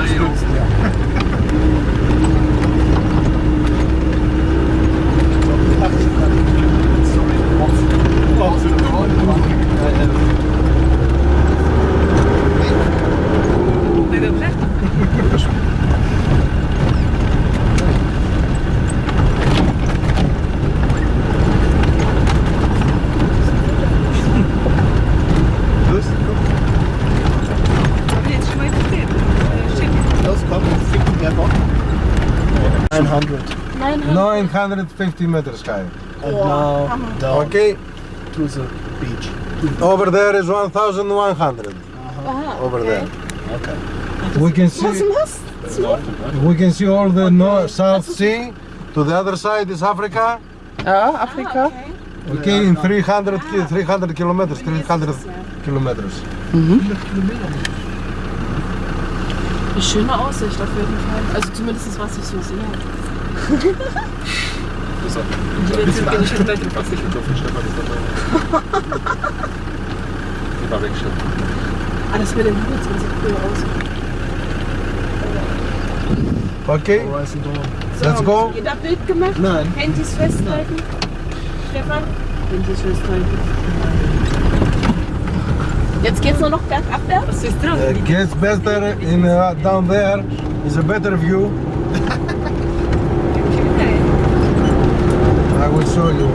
Valeu. 900. 900. 950 meters high. And Wow. now uh-huh. down Okay, to the beach. over there is 1100 Aha, uh-huh. over okay. there. Okay. We can see denn das? we can see all the North South Sea. To the other side is Africa. Ah, ja, Afrika. Ah, okay. Okay, in 300 ki- 300 kilometers, 300 kilometers. Mm-hmm. Eine schöne Aussicht auf jeden Fall. Also zumindest was ich so sehe. So. Die Welt sind nicht gleich im Was ich mit so viel Stefan ist dabei. Die war weg, Stefan. Alles mit dem Horizont sieht cool aus. Okay, Horizon Dawn. let's go. Jeder Bild gemacht? Nein. Handys festhalten? Stefan? Handys festhalten. Jetzt geht's nur noch bergabwärts? Was ist dran? Uh, gets better in uh, down there is a better view. I will show you.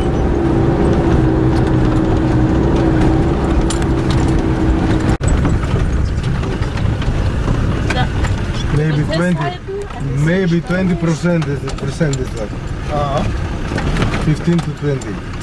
Maybe 20, maybe 20 percent is percent is left. Uh-huh. 15 to 20.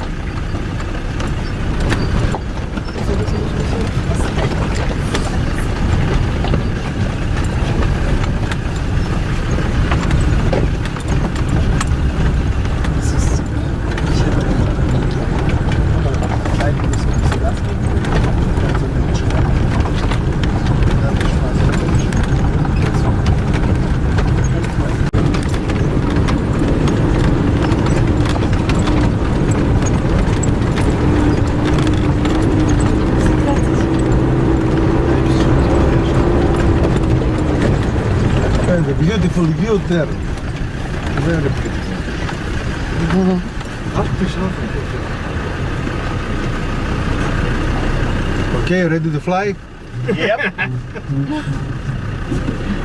And a beautiful view there. Very beautiful. Okay, ready to fly? Yep.